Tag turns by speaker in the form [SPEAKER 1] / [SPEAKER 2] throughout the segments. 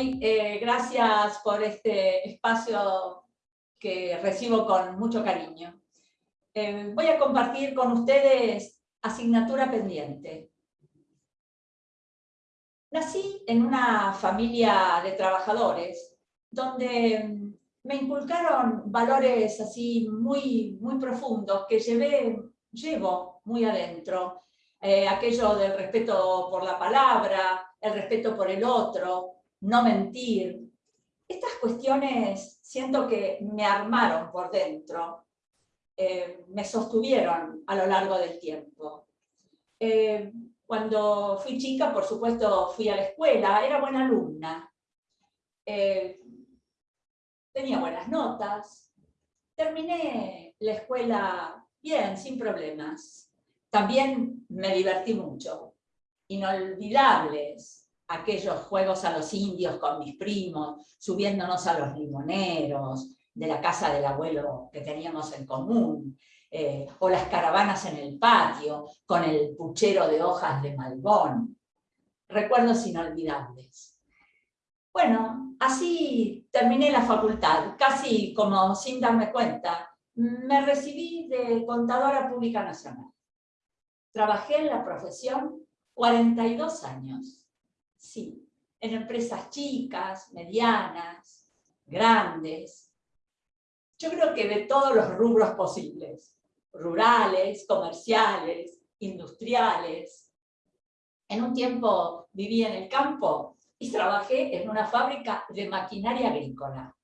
[SPEAKER 1] estoy. Eh, gracias por este espacio que recibo con mucho cariño. Eh, voy a compartir con ustedes asignatura pendiente. Nací en una familia de trabajadores donde mm, me inculcaron valores así muy, muy profundos que llevé, llevo muy adentro. Eh, aquello del respeto por la palabra, el respeto por el otro, no mentir. Estas cuestiones siento que me armaron por dentro, eh, me sostuvieron a lo largo del tiempo. Eh, cuando fui chica, por supuesto, fui a la escuela, era buena alumna. Eh, tenía buenas notas. Terminé la escuela bien, sin problemas. También me divertí mucho inolvidables aquellos juegos a los indios con mis primos, subiéndonos a los limoneros, de la casa del abuelo que teníamos en común, eh, o las caravanas en el patio, con el puchero de hojas de malbón. Recuerdos inolvidables. Bueno, así terminé la facultad, casi como sin darme cuenta. Me recibí de contadora pública nacional. Trabajé en la profesión 42 años, sí, en empresas chicas, medianas, grandes. Yo creo que de todos los rubros posibles, rurales, comerciales, industriales. En un tiempo viví en el campo y trabajé en una fábrica de maquinaria agrícola.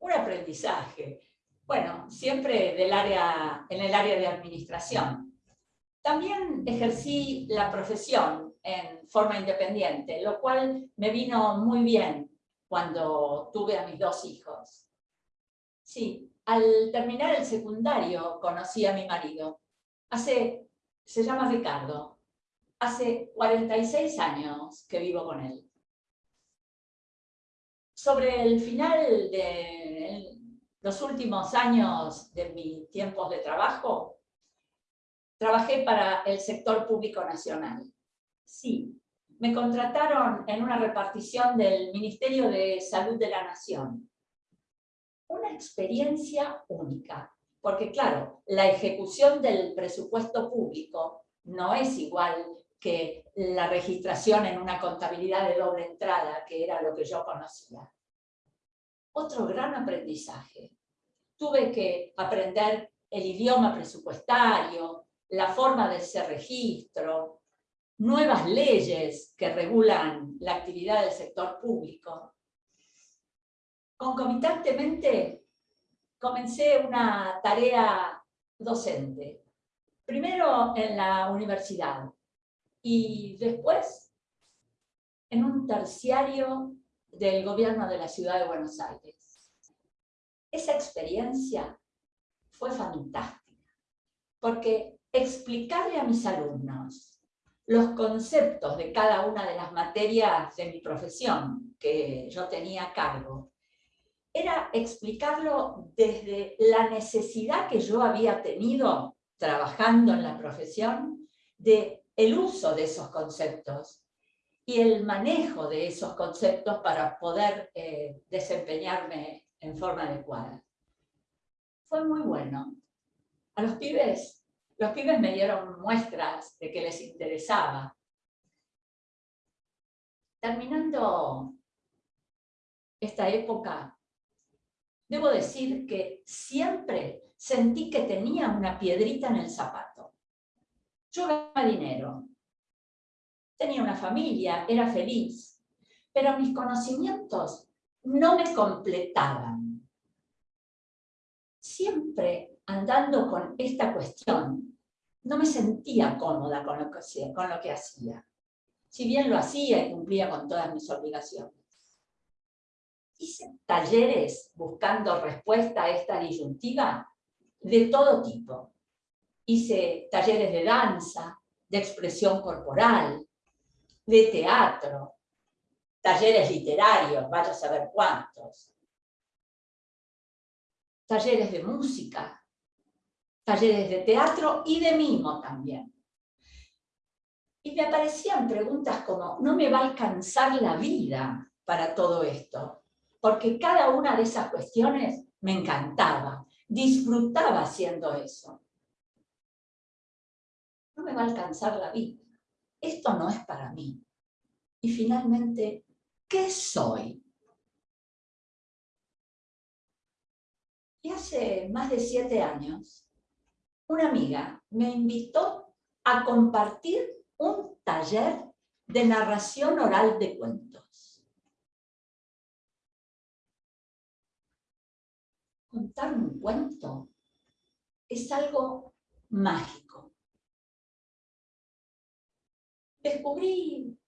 [SPEAKER 1] Un aprendizaje. Bueno, siempre del área, en el área de administración. También ejercí la profesión en forma independiente, lo cual me vino muy bien cuando tuve a mis dos hijos. Sí, al terminar el secundario conocí a mi marido. Hace, se llama Ricardo, hace 46 años que vivo con él. Sobre el final de los últimos años de mis tiempos de trabajo, Trabajé para el sector público nacional. Sí, me contrataron en una repartición del Ministerio de Salud de la Nación. Una experiencia única, porque claro, la ejecución del presupuesto público no es igual que la registración en una contabilidad de doble entrada, que era lo que yo conocía. Otro gran aprendizaje. Tuve que aprender el idioma presupuestario, la forma de ese registro, nuevas leyes que regulan la actividad del sector público. Concomitantemente comencé una tarea docente, primero en la universidad y después en un terciario del gobierno de la ciudad de Buenos Aires. Esa experiencia fue fantástica, porque explicarle a mis alumnos los conceptos de cada una de las materias de mi profesión que yo tenía a cargo, era explicarlo desde la necesidad que yo había tenido trabajando en la profesión de el uso de esos conceptos y el manejo de esos conceptos para poder eh, desempeñarme en forma adecuada. Fue muy bueno. A los pibes los pibes me dieron muestras de que les interesaba. Terminando esta época, debo decir que siempre sentí que tenía una piedrita en el zapato. Yo ganaba dinero, tenía una familia, era feliz, pero mis conocimientos no me completaban. Siempre andando con esta cuestión, no me sentía cómoda con lo que hacía. Con lo que hacía. Si bien lo hacía y cumplía con todas mis obligaciones. Hice talleres buscando respuesta a esta disyuntiva de todo tipo. Hice talleres de danza, de expresión corporal, de teatro, talleres literarios, vaya a saber cuántos, talleres de música, talleres de teatro y de mimo también. Y me aparecían preguntas como, ¿no me va a alcanzar la vida para todo esto, porque cada una de esas cuestiones me encantaba, disfrutaba haciendo eso. No me va a alcanzar la vida, esto no es para mí. Y finalmente, ¿qué soy? Y hace más de siete años, una amiga me invitó a compartir un taller de narración oral de cuentos. Contar un cuento es algo mágico. Descubrí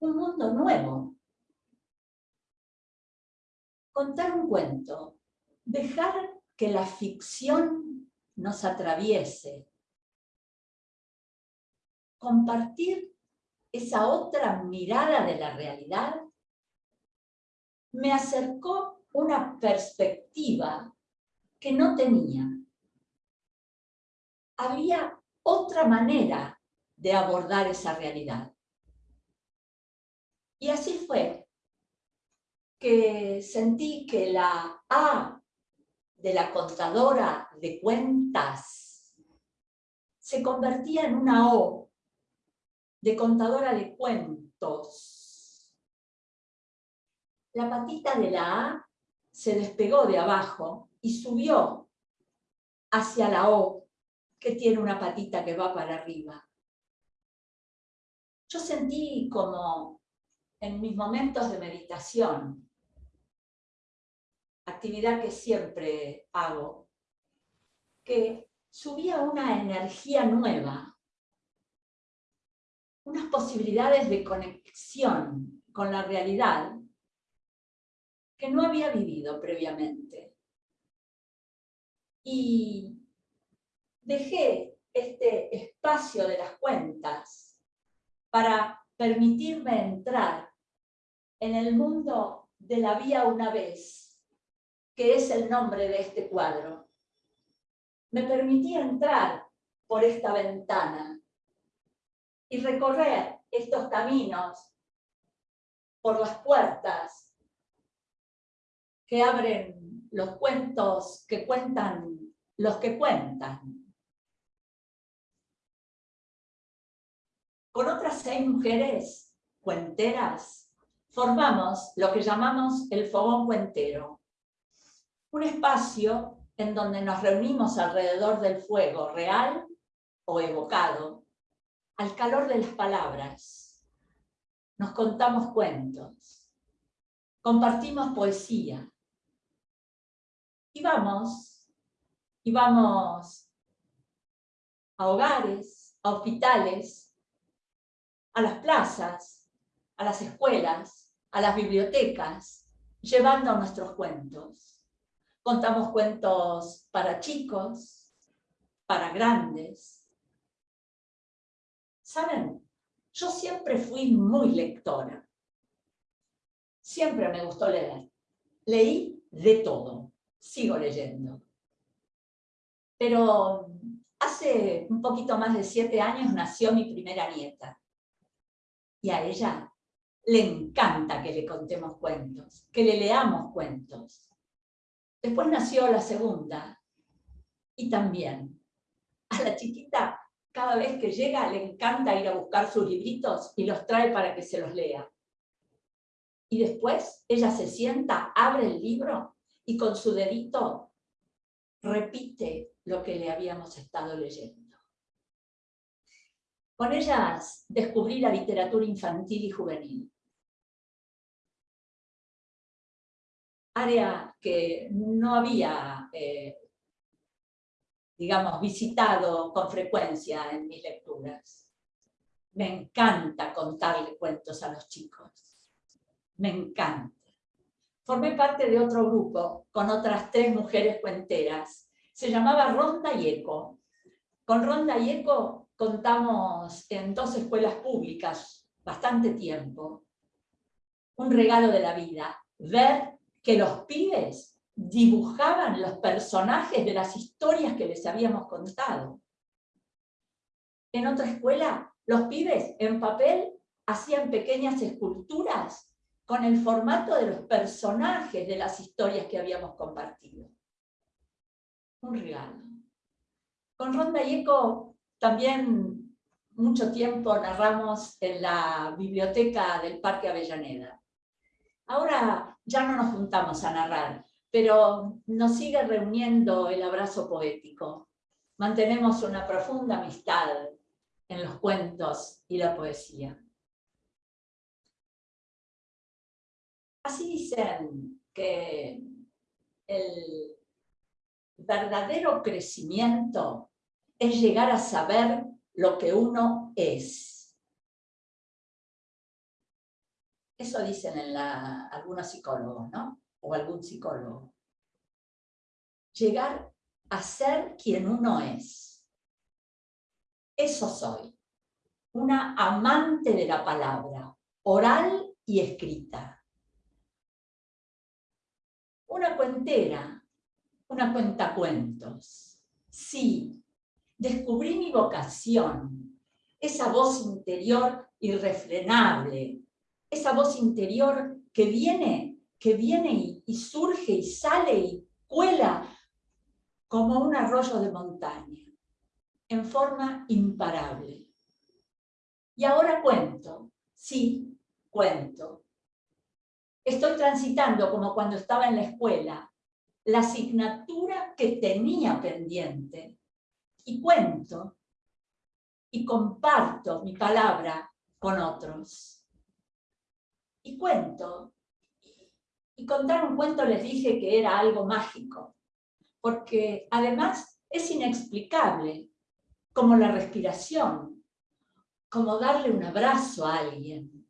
[SPEAKER 1] un mundo nuevo. Contar un cuento, dejar que la ficción nos atraviese, compartir esa otra mirada de la realidad, me acercó una perspectiva que no tenía. Había otra manera de abordar esa realidad. Y así fue que sentí que la A de la contadora de cuentas se convertía en una O de contadora de cuentos. La patita de la A se despegó de abajo y subió hacia la O, que tiene una patita que va para arriba. Yo sentí como en mis momentos de meditación, actividad que siempre hago, que subía una energía nueva, unas posibilidades de conexión con la realidad que no había vivido previamente. Y dejé este espacio de las cuentas para permitirme entrar en el mundo de la vía una vez, que es el nombre de este cuadro. Me permití entrar por esta ventana y recorrer estos caminos por las puertas que abren los cuentos que cuentan los que cuentan. Con otras seis mujeres cuenteras formamos lo que llamamos el fogón cuentero, un espacio en donde nos reunimos alrededor del fuego real o evocado al calor de las palabras. Nos contamos cuentos, compartimos poesía. Y vamos, y vamos a hogares, a hospitales, a las plazas, a las escuelas, a las bibliotecas, llevando nuestros cuentos. Contamos cuentos para chicos, para grandes, ¿Saben? Yo siempre fui muy lectora. Siempre me gustó leer. Leí de todo. Sigo leyendo. Pero hace un poquito más de siete años nació mi primera nieta. Y a ella le encanta que le contemos cuentos, que le leamos cuentos. Después nació la segunda. Y también a la chiquita cada vez que llega le encanta ir a buscar sus libritos y los trae para que se los lea. Y después ella se sienta, abre el libro y con su dedito repite lo que le habíamos estado leyendo. Con ellas descubrí la literatura infantil y juvenil. Área que no había eh, digamos, visitado con frecuencia en mis lecturas. Me encanta contarle cuentos a los chicos. Me encanta. Formé parte de otro grupo con otras tres mujeres cuenteras. Se llamaba Ronda y Eco. Con Ronda y Eco contamos en dos escuelas públicas bastante tiempo. Un regalo de la vida, ver que los pibes dibujaban los personajes de las historias que les habíamos contado. En otra escuela, los pibes en papel hacían pequeñas esculturas con el formato de los personajes de las historias que habíamos compartido. Un regalo. Con Ron Eco también mucho tiempo narramos en la biblioteca del Parque Avellaneda. Ahora ya no nos juntamos a narrar, pero nos sigue reuniendo el abrazo poético. Mantenemos una profunda amistad en los cuentos y la poesía. Así dicen que el verdadero crecimiento es llegar a saber lo que uno es. Eso dicen en algunos psicólogos, ¿no? O algún psicólogo. Llegar a ser quien uno es. Eso soy. Una amante de la palabra, oral y escrita una cuentera, una cuentacuentos. Sí, descubrí mi vocación, esa voz interior irrefrenable, esa voz interior que viene, que viene y, surge y sale y cuela como un arroyo de montaña, en forma imparable. Y ahora cuento, sí, cuento, estoy transitando como cuando estaba en la escuela, la asignatura que tenía pendiente y cuento y comparto mi palabra con otros. Y cuento, y contar un cuento les dije que era algo mágico, porque además es inexplicable, como la respiración, como darle un abrazo a alguien,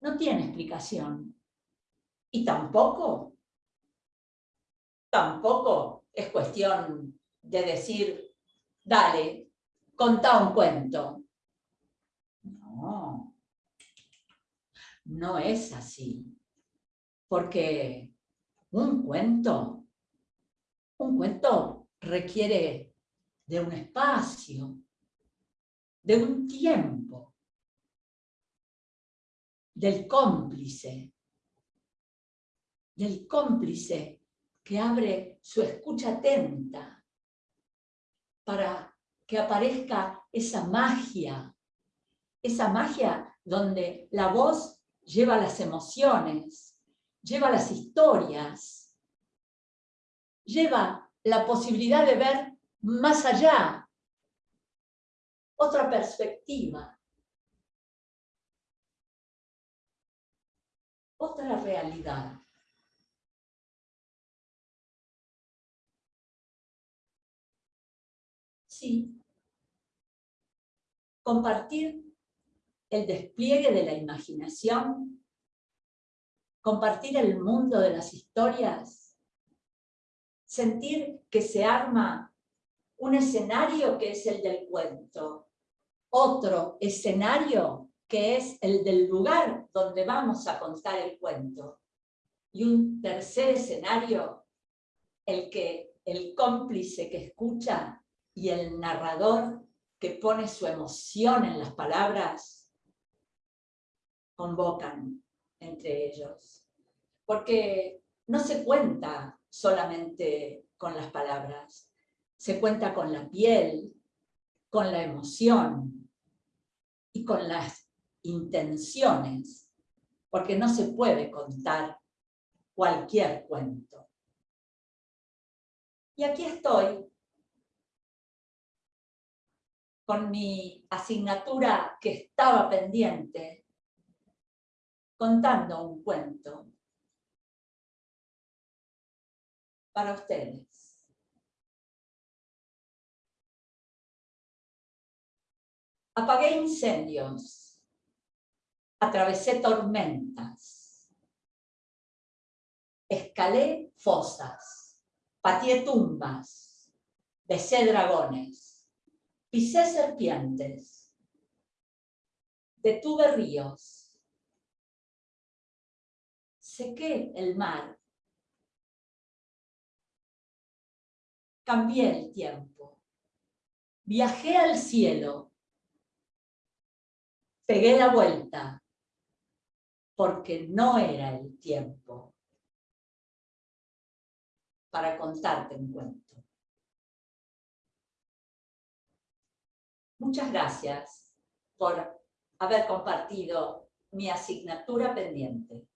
[SPEAKER 1] no tiene explicación. Y tampoco, tampoco es cuestión de decir, dale, contá un cuento. No, no es así. Porque un cuento, un cuento requiere de un espacio, de un tiempo, del cómplice, del cómplice que abre su escucha atenta para que aparezca esa magia, esa magia donde la voz lleva las emociones, lleva las historias, lleva la posibilidad de ver más allá, otra perspectiva. otra realidad. Sí, compartir el despliegue de la imaginación, compartir el mundo de las historias, sentir que se arma un escenario que es el del cuento, otro escenario que es el del lugar donde vamos a contar el cuento. Y un tercer escenario, el que el cómplice que escucha y el narrador que pone su emoción en las palabras, convocan entre ellos. Porque no se cuenta solamente con las palabras, se cuenta con la piel, con la emoción y con las intenciones, porque no se puede contar cualquier cuento. Y aquí estoy, con mi asignatura que estaba pendiente, contando un cuento para ustedes. Apagué incendios atravesé tormentas, escalé fosas, pateé tumbas, besé dragones, pisé serpientes, detuve ríos, sequé el mar, cambié el tiempo, viajé al cielo, pegué la vuelta, porque no era el tiempo para contarte un cuento. Muchas gracias por haber compartido mi asignatura pendiente.